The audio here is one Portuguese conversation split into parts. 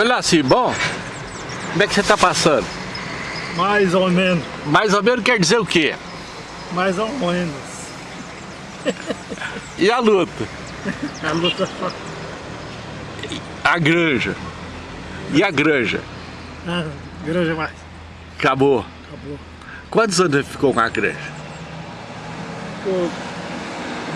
Olha assim, bom, como é que você tá passando? Mais ou menos. Mais ou menos quer dizer o quê? Mais ou menos. E a luta? A luta A granja. E a granja? ah, grande mais. Acabou. Acabou. Quantos anos você ficou com a granja? Ficou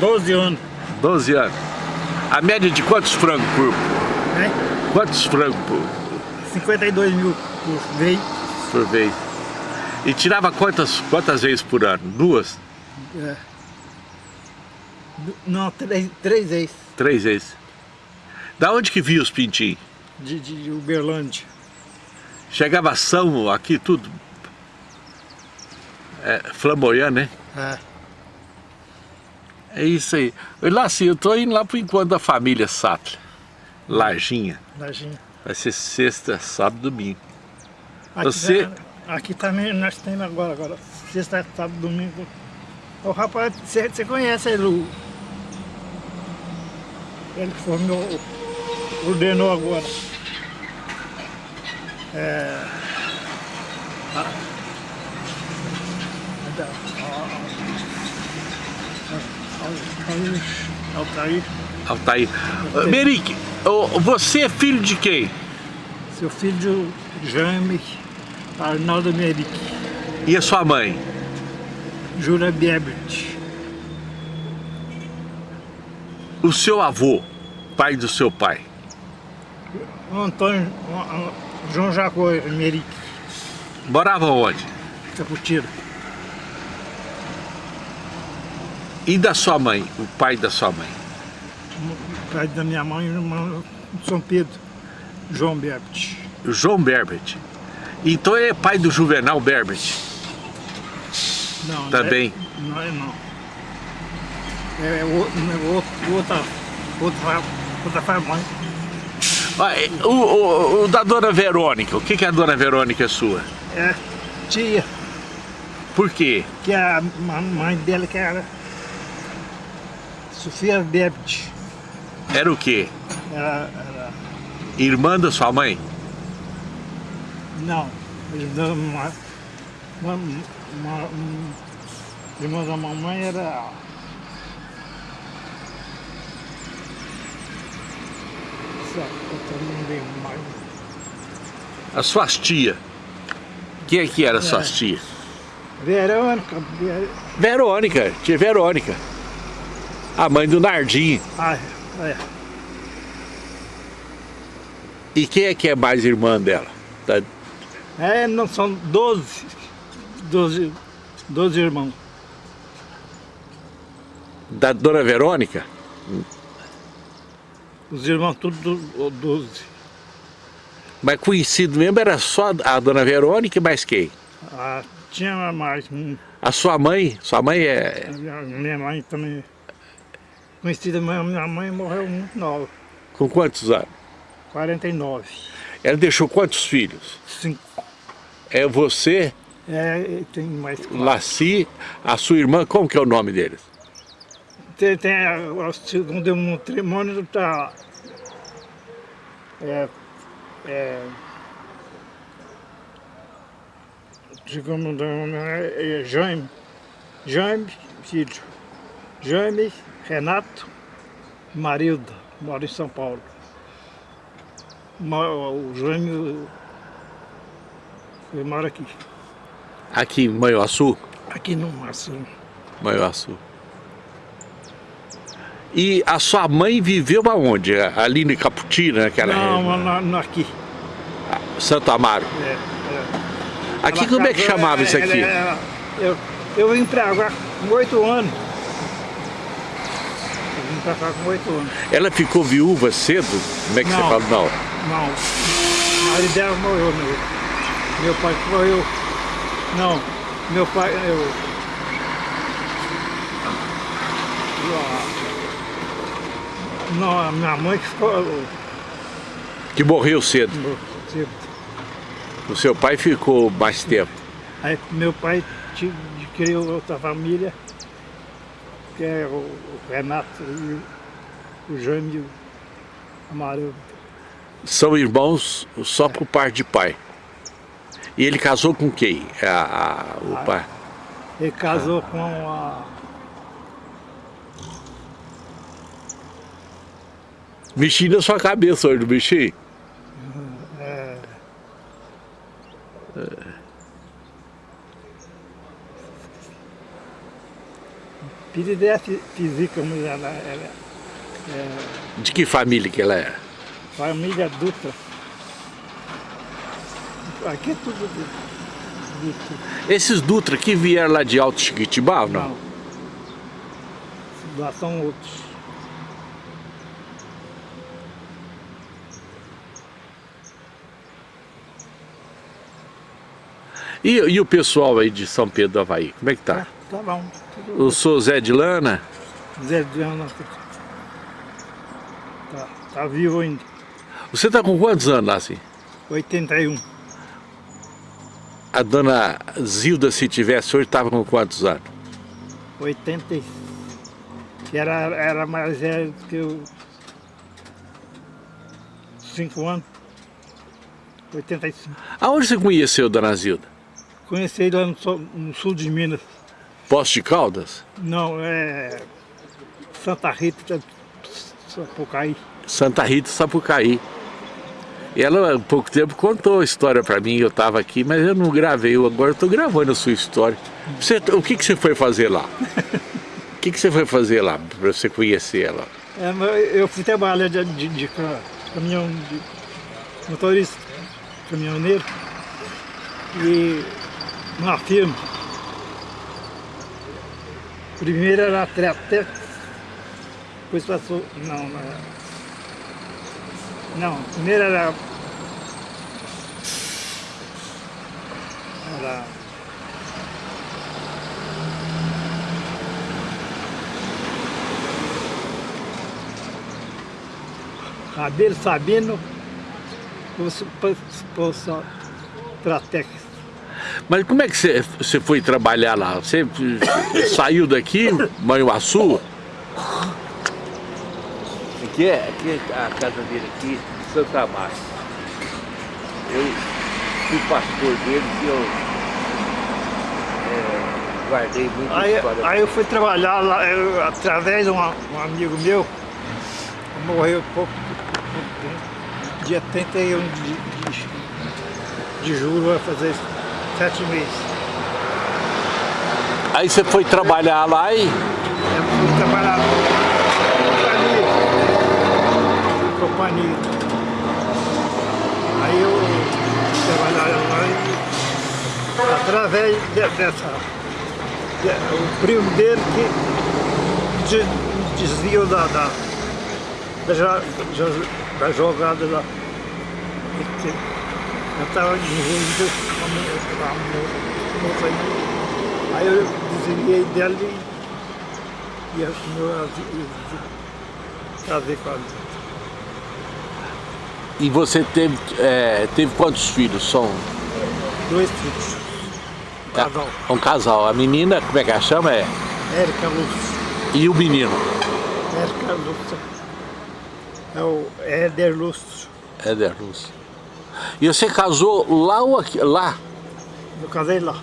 12 anos. 12 anos. A média de quantos frangos por... Né? Quantos frangos por, 52 mil por vez. por vez? E tirava quantas, quantas vezes por ano? Duas? É. Não, três, três vezes. Três vezes. Da onde que via os pintinhos? De, de Uberlândia. Chegava ação aqui, tudo. É, flamboyando, né? É. É isso aí. Lá, assim, eu tô indo lá pro encontro da família Sattler. Larginha. Lajinha. Vai ser sexta, sábado, domingo. Aqui, Você- tá- aqui também nós temos agora, agora. Sexta, sábado, domingo. O rapaz, você conhece ele, o... Ele formou, ordenou agora. É... a- da- a- a- Altair, Altair. Ô, Merique, ô, você é filho de quem? seu filho Jaime Arnaldo Meric, E a sua mãe? Jura Biebert. O seu avô, pai do seu pai? Antônio João Jacó Meric, Morava onde? Caputiro. E da sua mãe, o pai da sua mãe? Pai da minha mãe, irmão de São Pedro, João Biebert. O João Berbert. Então é pai do Juvenal Berbert. Não, Também. É, não é não. É outro, é outro, outra, outra, outra família. É, O, o- o da dona Verônica, o que, que a dona Verônica é sua? É tia, Por quê? que é a mãe dela que era Sofia Biebert. Era o quê? Era, era Irmã da sua mãe? Não, dão uma, uma, uma, um, irmã da mamãe era. Só, eu também lembro mais. As suas tia. Quem é que era as suas É. tia? Verônica, Ver... Verônica, tia Verônica. A mãe do Nardim. ah, é, E quem é que é mais irmã dela? Da- é, não são 12, 12, 12 irmãos. Da dona Verônica? Os irmãos tudo 12. Mas conhecido mesmo era só a dona Verônica e mais quem? Ah, tinha mais. um, A sua mãe? Sua mãe é. a minha mãe também. Conhecida, minha mãe morreu muito nova, Com quantos anos? 49. Ela deixou quantos filhos? Cinco. É você, É, tem mais quatro. Laci, a sua irmã, como que é o nome deles? Tem, tem a- o segundo matrimônio tá. É. É. Segundo é, é Jaime. Jaime, filho. Jaime, Renato, Marilda, mora em São Paulo. O Jaime ele mora aqui, Aqui em Manhuaçu? aqui no Máximo. Manhuaçu. E a sua mãe viveu aonde? Ali em Caputina, naquela Não, na, na, aqui. Santo Amaro. É, é. Aqui Ela como é que chamava isso ela- aqui? ela- eu, eu vim pra cá com oito anos. Pra cá com oito anos. Ela ficou viúva cedo? Como é que você Não. fala? Não. Não, o marido dela morreu, meu, meu pai morreu. Não, meu pai, eu... Não, a minha mãe que ficou... Que morreu cedo. tipo, O seu pai ficou mais tempo. Aí meu pai criou outra família, que é o Renato, e o- o Jaime e o Amarelo. São irmãos só por parte de pai. E ele casou com quem? A, a- o Ah. pai? Ele casou com a... Mexi na sua cabeça hoje, não mexi? É, Piridé Física, mas ela ela é De que família que ela é? família Dutra. Aqui é tudo Dutra. Esses Dutra que vieram lá de Alto Chiquitibá, não? Não. Lá são outros. E, e o pessoal aí de São Pedro do Havaí, como é que tá? Tá bom. O sou Zé de Lana, Zé de Ana. Tá, tá vivo ainda. você tá com quantos anos lá assim? 81. A dona Zilda, se tivesse hoje, estava com quantos anos? 80. Que era, era mais velho do que eu. 5 anos. 85. Aonde você conheceu Dona Zilda? Conheci lá no, no sul de Minas. Poço de Caldas? Não, é. Santa Rita, Sapucaí. Santa Rita, Sapucaí. E ela, há pouco tempo, contou a história pra mim, eu estava aqui, mas eu não gravei, eu agora estou gravando a sua história. Você, o que, que você foi fazer lá? O que, que você foi fazer lá, para você conhecer ela? É, eu fui trabalhar de, de, de ca- caminhão, de motorista, caminhoneiro. E numa firma. Primeiro era a Treatex, depois passou. Não, não. era- Não, primeiro era. Era. Rabelo Sabino, Poça Tratex. Mas como é que você, você foi trabalhar lá? Você saiu daqui, Manhuaçu? Aqui é, aqui é a casa dele aqui, Santa Márcia. Eu fui pastor dele e eu é, guardei muita Aí, história. aí eu fui trabalhar lá, eu, através de um, um amigo meu, morreu pouco, pouco tempo, dia 31 de, de, de julho, vai fazer sete meses. Aí você foi trabalhar lá e Eu fui trabalhar na companhia. companhia. Aí eu fui trabalhar lá e através de- dessa. de- o primo dele que de- desviou da, da, da, da jogada lá. Eu estava envolvido com a mo- com a mo- moça aí. Aí eu desviei dela e, e a casei com ela. E você teve, é, teve quantos filhos? São Dois filhos. Casal. É um casal. A menina, como é que ela chama? É? Érica Lúcia. E o menino? Érica Lúcia. É o Éder Lúcio. Éder Lúcio. E você casou lá ou aqui? Lá? Eu casei lá.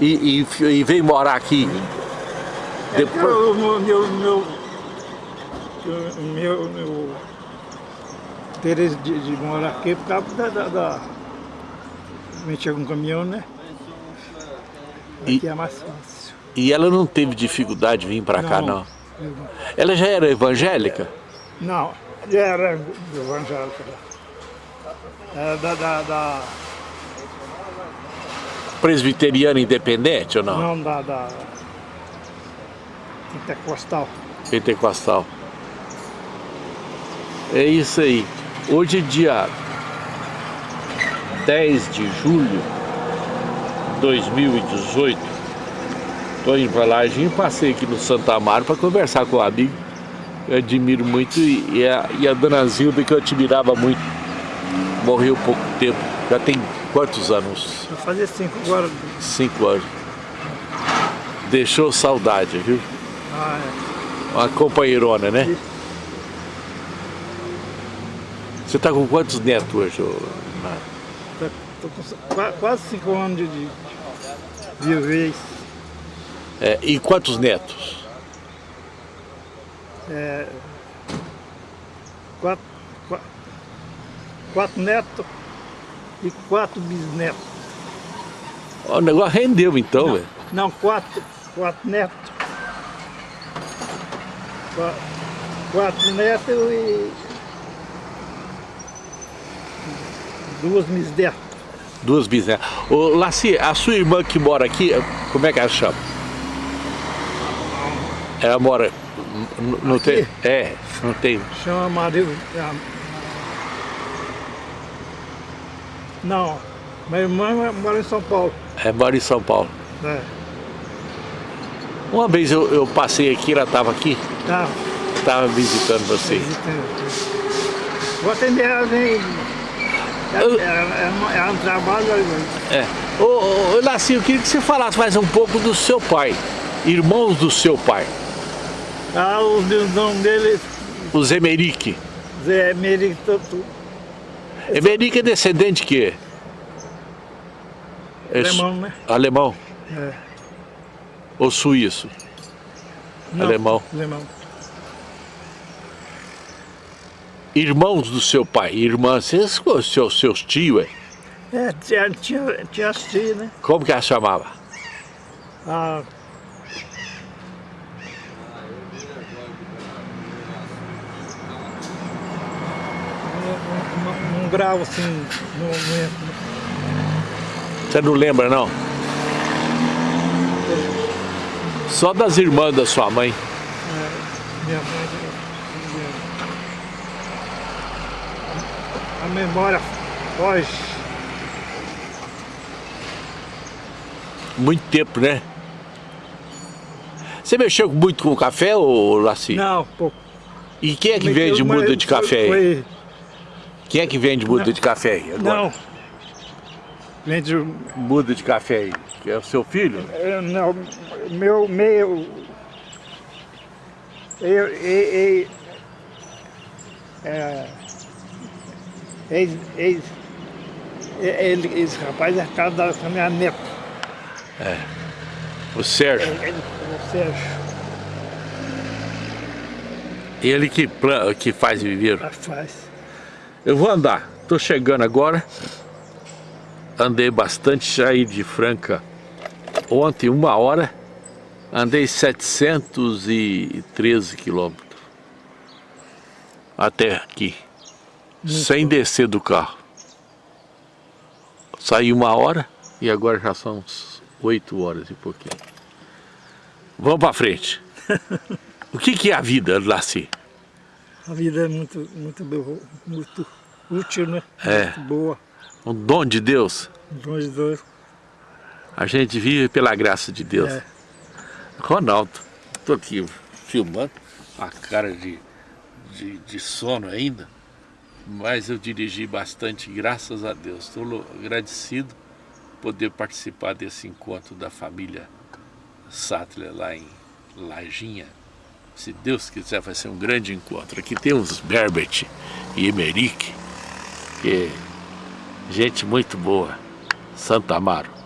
E, e, e veio morar aqui? É Depois- o meu, meu, meu, meu, meu interesse de, de morar aqui por causa da, da, da mexer com caminhão, né? E- Aqui é mais fácil. E ela não teve dificuldade de vir pra cá, não? Ela já era evangélica? Não, já era evangélico. Era da, da, da, Presbiteriana independente ou não? não da, da pentecostal. Pentecostal. É isso aí. Hoje é dia 10 de julho de 2018. Estou indo para Larginho, passei aqui no Santa Amaro para conversar com o amigo. Eu admiro muito e, e a, e a dona Zilda, que eu admirava muito, morreu pouco tempo. Já tem quantos anos? Eu fazia cinco agora. Cinco anos. Deixou saudade, viu? Ah, é. Uma companheirona, né? Isso. Você está com quantos netos hoje? Mário? Tá- Tô com qua- quase cinco anos de, de vivez. É, e quantos netos? É, quatro, qua- quatro netos e quatro bisnetos. O negócio rendeu então, velho. Não, quatro, quatro netos. Qua- Quatro netos e duas bisnetas. Duas bisnetas. Ô, Laci, a sua irmã que mora aqui, como é que ela chama? Ela mora. Não tem? É, não tem. Chama Maria. ah, Não, minha irmã mora em São Paulo. É, mora em São Paulo. É, Uma vez eu, eu passei aqui, ela estava aqui, tá. estava visitando você. Vou atender ela, vem. Ela não trabalha, mas É. Ô, ô, ô, eu queria que você falasse mais um pouco do seu pai. Irmãos do seu pai. ah, o nome dele, Os Emerick. Zé Meric, tudo. Emerick é descendente de quê? É su- Alemão, né? Alemão É. ou suíço? Não, Alemão. Alemão. Irmãos do seu pai, irmãs, seus, seus, seus tios, é? É, tinha, tinha, tinha as tias, né? Como que ela chamava? Ah, um, um, grau assim, no momento. Você não lembra, não? Só das irmãs da sua mãe. Minha mãe. minha- A memória foge. Muito tempo, né? Você mexeu muito com café, ô Laci? Não, pô. E quem é que vende muda de café aí? foi- Quem é que vende muda de café aí agora? Não. Vende Muda de café aí? Que é o seu filho? É, Não, meu, meu, eu, eu, eu, é, ex, ex, ele, esse rapaz é casado com a minha neta, O Sérgio. ele, o Sérgio, Ele que, plan- que faz viver. faz. Eu vou andar. Tô chegando agora. Andei bastante, saí de Franca ontem, uma hora. Andei 713 quilômetros. Até aqui. sem descer do carro. Saí uma hora e agora já são 8 horas e pouquinho. Vamos pra frente. o que, que é a vida, Laci? A vida é muito, muito boa, muito útil, né? É. Muito boa, Um dom de Deus. longe de Deus. A gente vive pela graça de Deus. É. Ronaldo, tô aqui filmando, a cara de, de, de sono ainda, mas eu dirigi bastante, graças a Deus. Estou agradecido por poder participar desse encontro da família Sattler lá em Lajinha. Se Deus quiser, vai ser um grande encontro. Aqui tem os Berbert e Emerick, que gente muito boa. Santa Amaro.